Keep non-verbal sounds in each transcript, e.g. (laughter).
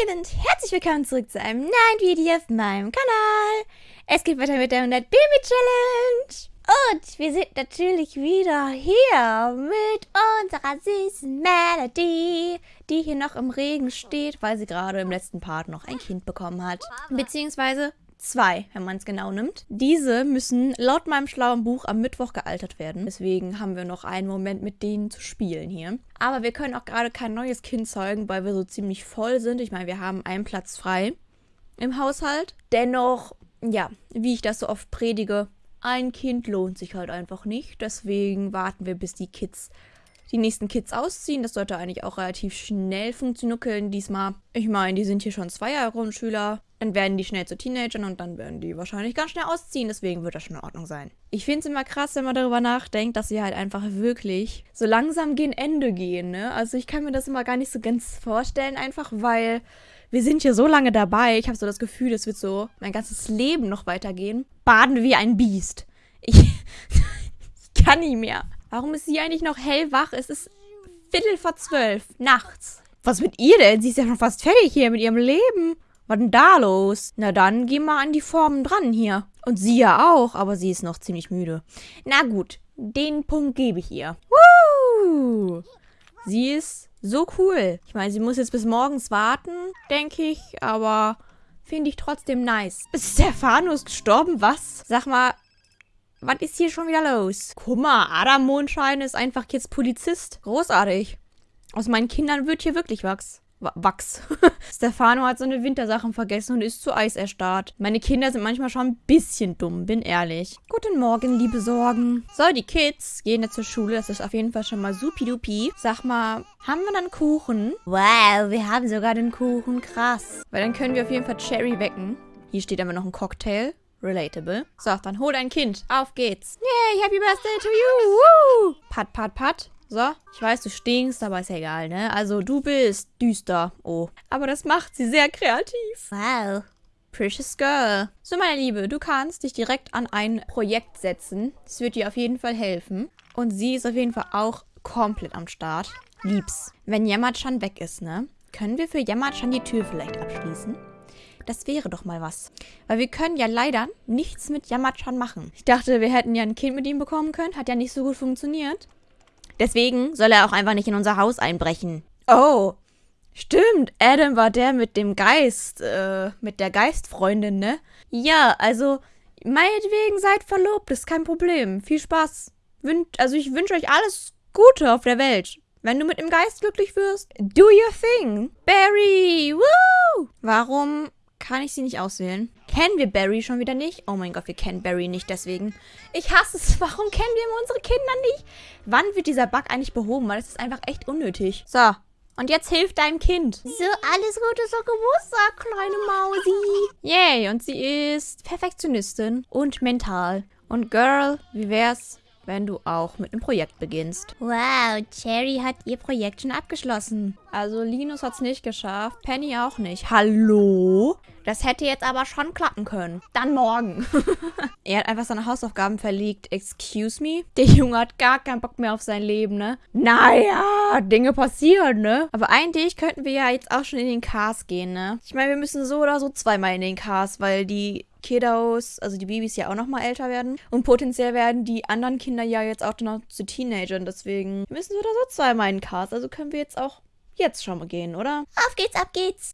Hallöchen und herzlich willkommen zurück zu einem neuen Video auf meinem Kanal. Es geht weiter mit der 100 Baby Challenge. Und wir sind natürlich wieder hier mit unserer süßen Melody, die hier noch im Regen steht, weil sie gerade im letzten Part noch ein Kind bekommen hat. Beziehungsweise zwei, wenn man es genau nimmt. Diese müssen laut meinem schlauen Buch am Mittwoch gealtert werden. Deswegen haben wir noch einen Moment mit denen zu spielen hier. Aber wir können auch gerade kein neues Kind zeugen, weil wir so ziemlich voll sind. Ich meine, wir haben einen Platz frei im Haushalt. Dennoch, ja, wie ich das so oft predige, ein Kind lohnt sich halt einfach nicht. Deswegen warten wir, bis die Kids die nächsten Kids ausziehen. Das sollte eigentlich auch relativ schnell funktionieren diesmal. Ich meine, die sind hier schon zwei Jahre Grundschüler. Dann werden die schnell zu Teenagern und dann werden die wahrscheinlich ganz schnell ausziehen. Deswegen wird das schon in Ordnung sein. Ich finde es immer krass, wenn man darüber nachdenkt, dass sie halt einfach wirklich so langsam gegen Ende gehen. Ne? Also ich kann mir das immer gar nicht so ganz vorstellen, einfach weil wir sind hier so lange dabei. Ich habe so das Gefühl, es wird so mein ganzes Leben noch weitergehen. Baden wie ein Biest. Ich, ich (laughs) kann nicht mehr. Warum ist sie eigentlich noch hellwach? Es ist Viertel vor zwölf, nachts. Was mit ihr denn? Sie ist ja schon fast fertig hier mit ihrem Leben. Was denn da los? Na dann, geh mal an die Formen dran hier. Und sie ja auch, aber sie ist noch ziemlich müde. Na gut, den Punkt gebe ich ihr. Woo! Sie ist so cool. Ich meine, sie muss jetzt bis morgens warten, denke ich, aber finde ich trotzdem nice. Ist Stefanus gestorben? Was? Sag mal, was ist hier schon wieder los? Guck mal, Adam Mondschein ist einfach jetzt Polizist. Großartig. Aus meinen Kindern wird hier wirklich Wachs. Wachs. (laughs) Stefano hat seine Wintersachen vergessen und ist zu Eis erstarrt. Meine Kinder sind manchmal schon ein bisschen dumm, bin ehrlich. Guten Morgen, liebe Sorgen. So, die Kids gehen jetzt zur Schule. Das ist auf jeden Fall schon mal supidupi. Sag mal, haben wir dann Kuchen? Wow, wir haben sogar den Kuchen. Krass. Weil dann können wir auf jeden Fall Cherry wecken. Hier steht aber noch ein Cocktail. Relatable. So, dann hol dein Kind. Auf geht's. Yay, happy birthday to you. Woo. Pat, pat, pat. So, ich weiß, du stinkst, aber ist ja egal, ne? Also, du bist düster. Oh. Aber das macht sie sehr kreativ. Wow. Precious Girl. So, meine Liebe, du kannst dich direkt an ein Projekt setzen. Das wird dir auf jeden Fall helfen. Und sie ist auf jeden Fall auch komplett am Start. Liebs. Wenn Yamachan weg ist, ne? Können wir für Yamachan die Tür vielleicht abschließen? Das wäre doch mal was. Weil wir können ja leider nichts mit Yamachan machen. Ich dachte, wir hätten ja ein Kind mit ihm bekommen können. Hat ja nicht so gut funktioniert. Deswegen soll er auch einfach nicht in unser Haus einbrechen. Oh, stimmt. Adam war der mit dem Geist, äh, mit der Geistfreundin, ne? Ja, also, meinetwegen seid verlobt, ist kein Problem. Viel Spaß. Wün also, ich wünsche euch alles Gute auf der Welt. Wenn du mit dem Geist glücklich wirst, do your thing. Barry, woo! Warum kann ich sie nicht auswählen? Kennen wir Barry schon wieder nicht? Oh mein Gott, wir kennen Barry nicht, deswegen. Ich hasse es. (laughs) Warum kennen wir unsere Kinder nicht? Wann wird dieser Bug eigentlich behoben? Weil das ist einfach echt unnötig. So, und jetzt hilft deinem Kind. So, alles Gute zur Geburtstag, kleine Mausi. Yay, und sie ist Perfektionistin und mental. Und Girl, wie wär's, wenn du auch mit einem Projekt beginnst. Wow, Cherry hat ihr Projekt schon abgeschlossen. Also Linus hat es nicht geschafft, Penny auch nicht. Hallo? Das hätte jetzt aber schon klappen können. Dann morgen. (laughs) er hat einfach seine Hausaufgaben verlegt. Excuse me? Der Junge hat gar keinen Bock mehr auf sein Leben, ne? Naja, Dinge passieren, ne? Aber eigentlich könnten wir ja jetzt auch schon in den Cars gehen, ne? Ich meine, wir müssen so oder so zweimal in den Cars, weil die Kiddos, also die Babys ja auch noch mal älter werden. Und potenziell werden die anderen Kinder ja jetzt auch noch zu Teenagern. Deswegen müssen wir da so zweimal in den Cars. Also können wir jetzt auch jetzt schon mal gehen, oder? Auf geht's, ab geht's!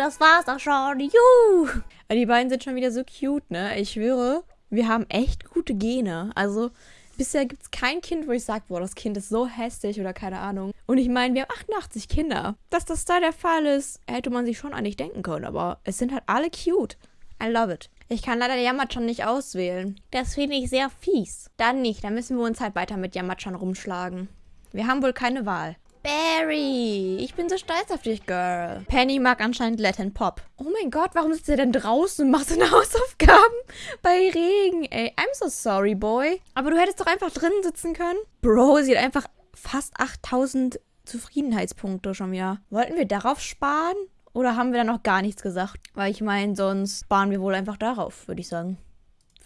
Das war's auch schon. Juhu. Die beiden sind schon wieder so cute, ne? Ich schwöre, wir haben echt gute Gene. Also bisher gibt es kein Kind, wo ich sage, boah, das Kind ist so hässlich oder keine Ahnung. Und ich meine, wir haben 88 Kinder. Dass das da der Fall ist, hätte man sich schon eigentlich denken können. Aber es sind halt alle cute. I love it. Ich kann leider Yamachan nicht auswählen. Das finde ich sehr fies. Dann nicht. Dann müssen wir uns halt weiter mit Yamachan rumschlagen. Wir haben wohl keine Wahl. Barry, ich bin so stolz auf dich, Girl. Penny mag anscheinend Latin Pop. Oh mein Gott, warum sitzt er denn draußen und macht seine (laughs) Hausaufgaben bei Regen? Ey, I'm so sorry, boy. Aber du hättest doch einfach drinnen sitzen können. Bro, sie hat einfach fast 8000 Zufriedenheitspunkte schon wieder. Wollten wir darauf sparen? Oder haben wir da noch gar nichts gesagt? Weil ich meine, sonst sparen wir wohl einfach darauf, würde ich sagen.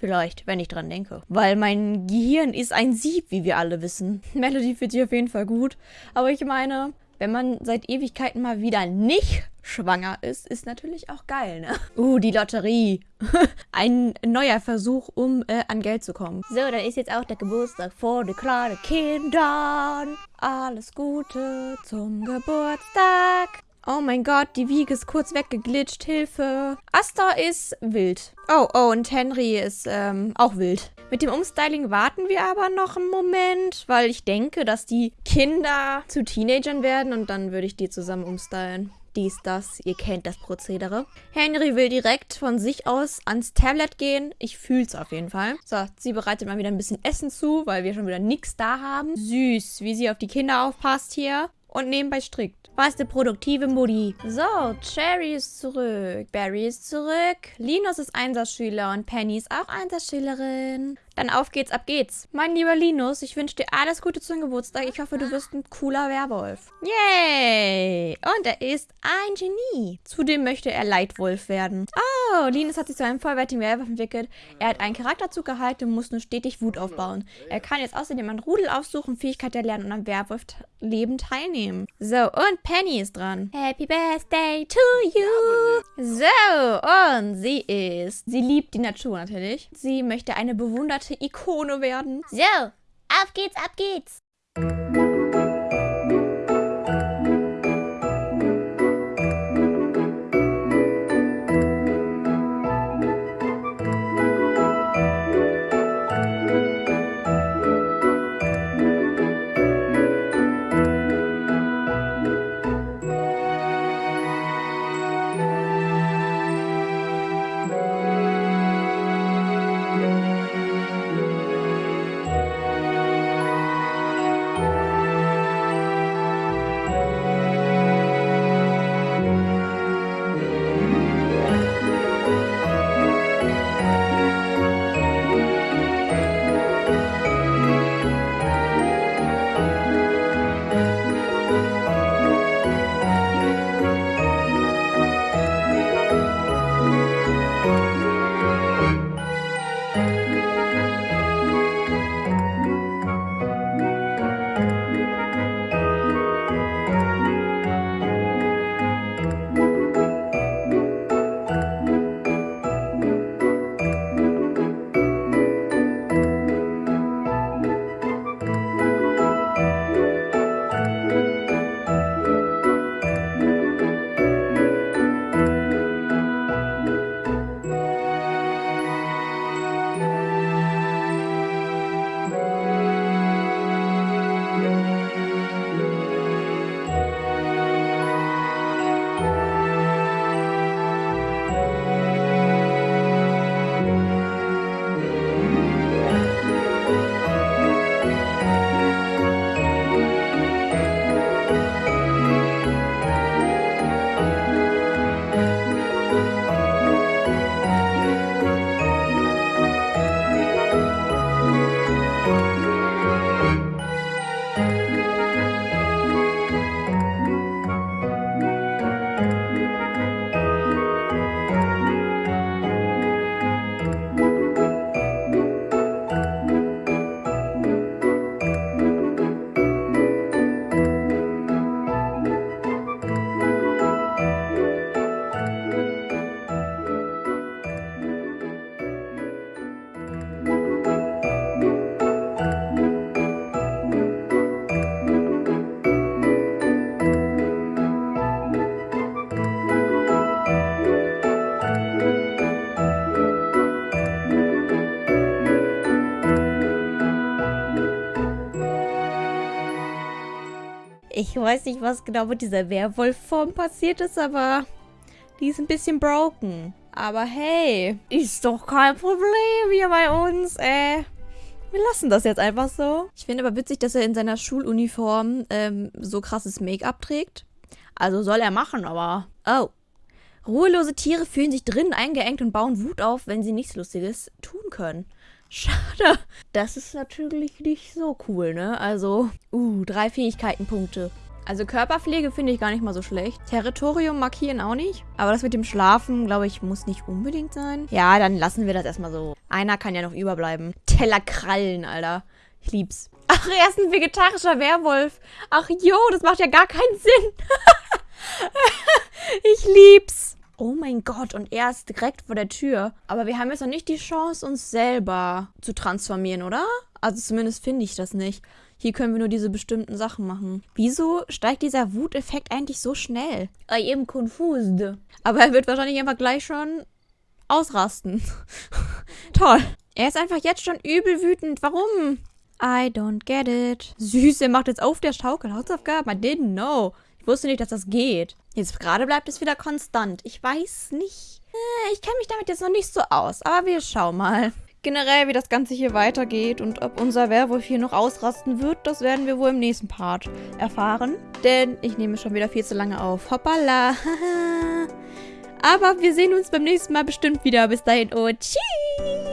Vielleicht, wenn ich dran denke. Weil mein Gehirn ist ein Sieb, wie wir alle wissen. (laughs) Melody fühlt sich auf jeden Fall gut. Aber ich meine, wenn man seit Ewigkeiten mal wieder nicht schwanger ist, ist natürlich auch geil, ne? (laughs) Uh, die Lotterie. (laughs) Ein neuer Versuch, um äh, an Geld zu kommen. So, dann ist jetzt auch der Geburtstag vor den kleinen Kindern. Alles Gute zum Geburtstag. Oh mein Gott, die Wiege ist kurz weggeglitscht. Hilfe. Asta ist wild. Oh, oh, und Henry ist ähm, auch wild. Mit dem Umstyling warten wir aber noch einen Moment, weil ich denke, dass die Kinder zu Teenagern werden und dann würde ich die zusammen umstylen. Dies, das, ihr kennt das Prozedere. Henry will direkt von sich aus ans Tablet gehen. Ich fühl's auf jeden Fall. So, sie bereitet mal wieder ein bisschen Essen zu, weil wir schon wieder nichts da haben. Süß, wie sie auf die Kinder aufpasst hier und nebenbei strickt. Was der produktive Mutti. So, Cherry ist zurück. Barry ist zurück. Linus ist Einsatzschüler und Penny ist auch Einsatzschülerin. Dann auf geht's, ab geht's. Mein lieber Linus, ich wünsche dir alles Gute zum Geburtstag. Ich hoffe, du wirst ein cooler Werwolf. Yay! Und er ist ein Genie. Zudem möchte er Leitwolf werden. Oh, Linus hat sich zu einem vollwertigen Werwolf entwickelt. Er hat einen Charakterzug gehalten und muss nur stetig Wut aufbauen. Er kann jetzt außerdem ein Rudel aufsuchen, Fähigkeit erlernen und am Werwolf-Leben teilnehmen. So, und Penny ist dran. Happy Birthday to you! So, und sie ist... Sie liebt die Natur natürlich. Sie möchte eine bewunderte Ikone werden. So, auf geht's, ab geht's. Ich weiß nicht, was genau mit dieser Werwolfform passiert ist, aber die ist ein bisschen broken. Aber hey, ist doch kein Problem hier bei uns, äh. Wir lassen das jetzt einfach so. Ich finde aber witzig, dass er in seiner Schuluniform ähm, so krasses Make-up trägt. Also soll er machen, aber... Oh. Ruhelose Tiere fühlen sich drinnen eingeengt und bauen Wut auf, wenn sie nichts Lustiges tun können. Schade. Das ist natürlich nicht so cool, ne? Also, uh, drei Fähigkeitenpunkte. Also Körperpflege finde ich gar nicht mal so schlecht. Territorium markieren auch nicht. Aber das mit dem Schlafen, glaube ich, muss nicht unbedingt sein. Ja, dann lassen wir das erstmal so. Einer kann ja noch überbleiben. Tellerkrallen, Alter. Ich lieb's. Ach, er ist ein vegetarischer Werwolf. Ach jo, das macht ja gar keinen Sinn. (laughs) ich lieb's. Oh mein Gott, und er ist direkt vor der Tür. Aber wir haben jetzt noch nicht die Chance, uns selber zu transformieren, oder? Also zumindest finde ich das nicht. Hier können wir nur diese bestimmten Sachen machen. Wieso steigt dieser Wuteffekt eigentlich so schnell? I am confused. Aber er wird wahrscheinlich einfach gleich schon ausrasten. (laughs) Toll. Er ist einfach jetzt schon übel wütend. Warum? I don't get it. Süß, er macht jetzt auf der Schaukel Hausaufgaben. I didn't know. Ich wusste nicht, dass das geht. Jetzt gerade bleibt es wieder konstant. Ich weiß nicht. Äh, ich kenne mich damit jetzt noch nicht so aus. Aber wir schauen mal. Generell, wie das Ganze hier weitergeht und ob unser Werwolf hier noch ausrasten wird, das werden wir wohl im nächsten Part erfahren. Denn ich nehme schon wieder viel zu lange auf. Hoppala. (laughs) Aber wir sehen uns beim nächsten Mal bestimmt wieder. Bis dahin und tschüss.